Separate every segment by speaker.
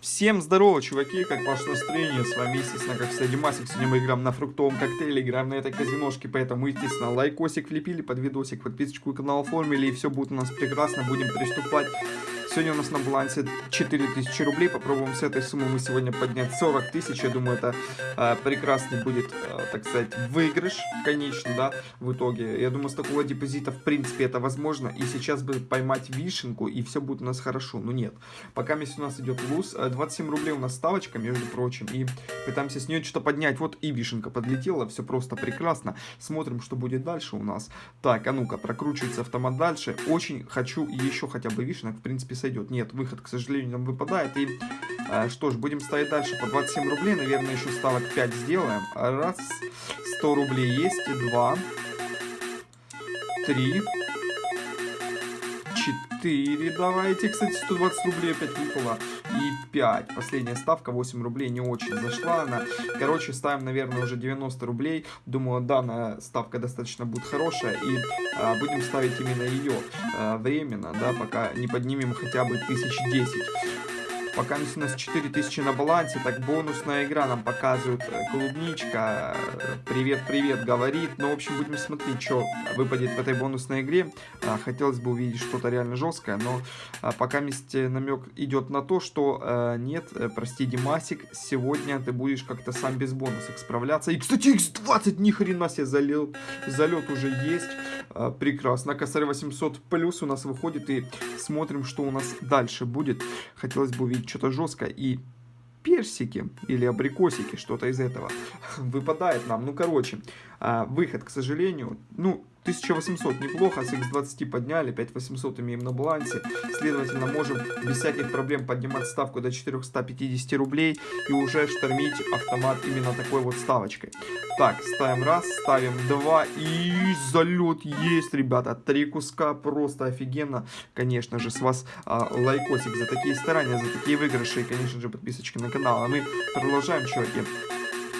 Speaker 1: Всем здорово, чуваки, как ваше настроение? С вами, естественно, как всегда, Димасик. Сегодня мы играем на фруктовом коктейле, играем на этой казиношке, поэтому, естественно, лайкосик влепили под видосик, подписочку и канал оформили, и все будет у нас прекрасно, будем приступать Сегодня у нас на балансе 4000 рублей. Попробуем с этой суммы мы сегодня поднять 40 тысяч. Я думаю, это э, прекрасный будет, э, так сказать, выигрыш, конечно, да, в итоге. Я думаю, с такого депозита, в принципе, это возможно. И сейчас бы поймать вишенку, и все будет у нас хорошо. Но нет. Пока у нас идет луз. 27 рублей у нас ставочка, между прочим. И пытаемся с нее что-то поднять. Вот и вишенка подлетела. Все просто прекрасно. Смотрим, что будет дальше у нас. Так, а ну-ка, прокручивается автомат дальше. Очень хочу еще хотя бы вишенок, в принципе, с сойдет. Нет, выход, к сожалению, нам выпадает. И э, что ж, будем ставить дальше по 27 рублей. Наверное, еще ставок 5 сделаем. Раз, 100 рублей есть. Два, три, 4, давайте, кстати, 120 рублей опять выпало, и 5, последняя ставка, 8 рублей, не очень зашла она, короче, ставим, наверное, уже 90 рублей, думаю, данная ставка достаточно будет хорошая, и а, будем ставить именно ее а, временно, да, пока не поднимем хотя бы 1010. Пока у нас 4000 на балансе, так бонусная игра нам показывает э, клубничка. Привет-привет говорит. Ну, в общем, будем смотреть, что выпадет в этой бонусной игре. А, хотелось бы увидеть что-то реально жесткое, но а, пока вместе намек идет на то, что э, нет, э, прости, Димасик, сегодня ты будешь как-то сам без бонусов справляться. И, кстати, x20 ни хрена себе залил. Залет уже есть. А, прекрасно. Косарь 800 плюс у нас выходит и смотрим, что у нас дальше будет. Хотелось бы увидеть что-то жесткое. И персики или абрикосики, что-то из этого выпадает нам. Ну, короче, а, выход, к сожалению, ну, 1800 неплохо, с x20 подняли, 5800 имеем на балансе. Следовательно, можем без всяких проблем поднимать ставку до 450 рублей и уже штормить автомат именно такой вот ставочкой. Так, ставим раз, ставим два и залет есть, ребята. Три куска, просто офигенно. Конечно же, с вас а, лайкосик за такие старания, за такие выигрыши и, конечно же, подписочки на канал. А мы продолжаем, чуваки.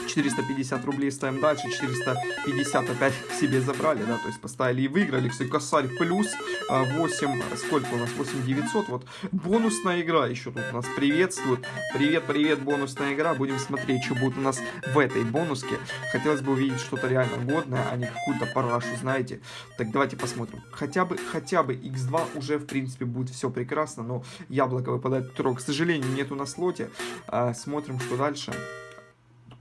Speaker 1: 450 рублей ставим дальше, 450 опять к себе забрали, да, то есть поставили и выиграли, все, косарь плюс 8, а, сколько у нас, 8 900, вот, бонусная игра еще тут у нас приветствует, привет-привет, бонусная игра, будем смотреть, что будет у нас в этой бонуске, хотелось бы увидеть что-то реально годное, а не какую-то парашу, знаете, так давайте посмотрим, хотя бы, хотя бы x2 уже, в принципе, будет все прекрасно, но яблоко выпадает второе, к сожалению, нету на слоте, а, смотрим, что дальше.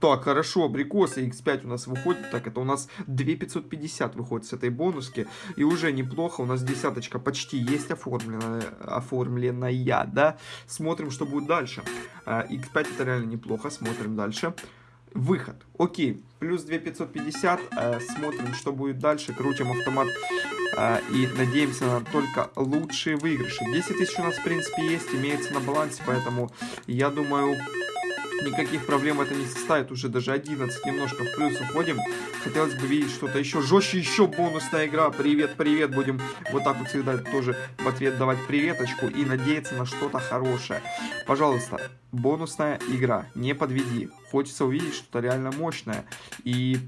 Speaker 1: Так, хорошо, абрикосы x5 у нас выходит. Так, это у нас 2550 выходит с этой бонуски. И уже неплохо, у нас десяточка почти есть оформленная, оформленная да? Смотрим, что будет дальше. x5 а, это реально неплохо, смотрим дальше. Выход. Окей, плюс 2550. Э, смотрим, что будет дальше. Крутим автомат э, и надеемся на только лучшие выигрыши. 10 тысяч у нас, в принципе, есть, имеется на балансе, поэтому я думаю, никаких проблем это не составит. Уже даже 11 немножко в плюс уходим. Хотелось бы видеть что-то еще жестче, еще бонусная игра. Привет, привет. Будем вот так вот всегда тоже в ответ давать приветочку и надеяться на что-то хорошее. Пожалуйста, бонусная игра. Не подведи. Хочется увидеть что-то реально мощное. И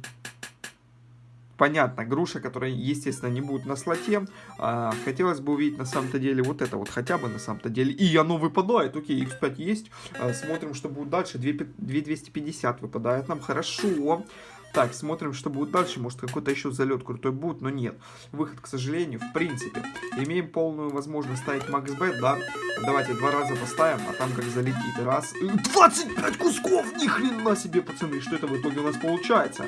Speaker 1: понятно, груша, которая, естественно, не будет на слоте. А, хотелось бы увидеть на самом-то деле вот это вот, хотя бы на самом-то деле. И оно выпадает, окей, x5 есть. А, смотрим, что будет дальше. 2250 выпадает нам, хорошо. Так, смотрим, что будет дальше. Может, какой-то еще залет крутой будет, но нет. Выход, к сожалению, в принципе. Имеем полную возможность ставить максбет, да? Давайте два раза поставим, а там как залетит. Раз. 25 кусков! Ни хрена себе, пацаны! Что это в итоге у нас получается?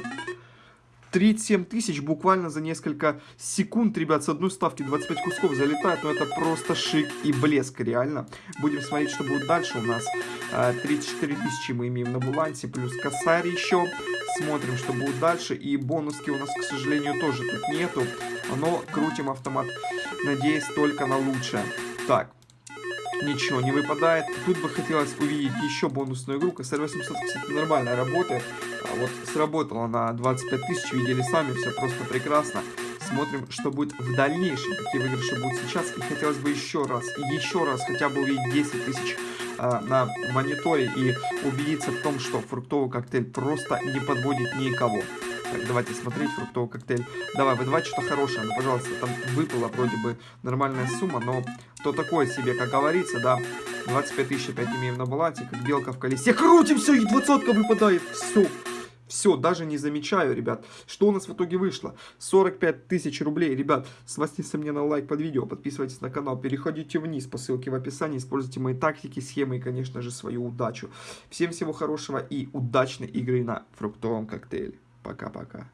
Speaker 1: 37 тысяч буквально за несколько секунд, ребят, с одной ставки 25 кусков залетает, но это просто шик и блеск, реально. Будем смотреть, что будет дальше у нас. 34 а, тысячи мы имеем на балансе, плюс косарь еще. Смотрим, что будет дальше. И бонуски у нас, к сожалению, тоже тут нету. Но крутим автомат, надеясь только на лучшее. Так, ничего не выпадает. Тут бы хотелось увидеть еще бонусную игру. Косарь 800, кстати, нормально работает. А вот сработала на 25 тысяч, видели сами, все просто прекрасно. Смотрим, что будет в дальнейшем, какие выигрыши будут сейчас. И хотелось бы еще раз, еще раз хотя бы увидеть 10 тысяч э, на мониторе и убедиться в том, что фруктовый коктейль просто не подводит никого. Давайте смотреть фруктовый коктейль. Давай, выдавай что-то хорошее. Ну, пожалуйста, там выпала вроде бы нормальная сумма, но то такое себе, как говорится, да. 25 тысяч опять имеем на балансе, как белка в колесе. Крутимся, и двадцатка выпадает. Все. Все, даже не замечаю, ребят. Что у нас в итоге вышло? 45 тысяч рублей. Ребят, сносите мне на лайк под видео, подписывайтесь на канал, переходите вниз по ссылке в описании, используйте мои тактики, схемы и, конечно же, свою удачу. Всем всего хорошего и удачной игры на фруктовом коктейле. Пока-пока.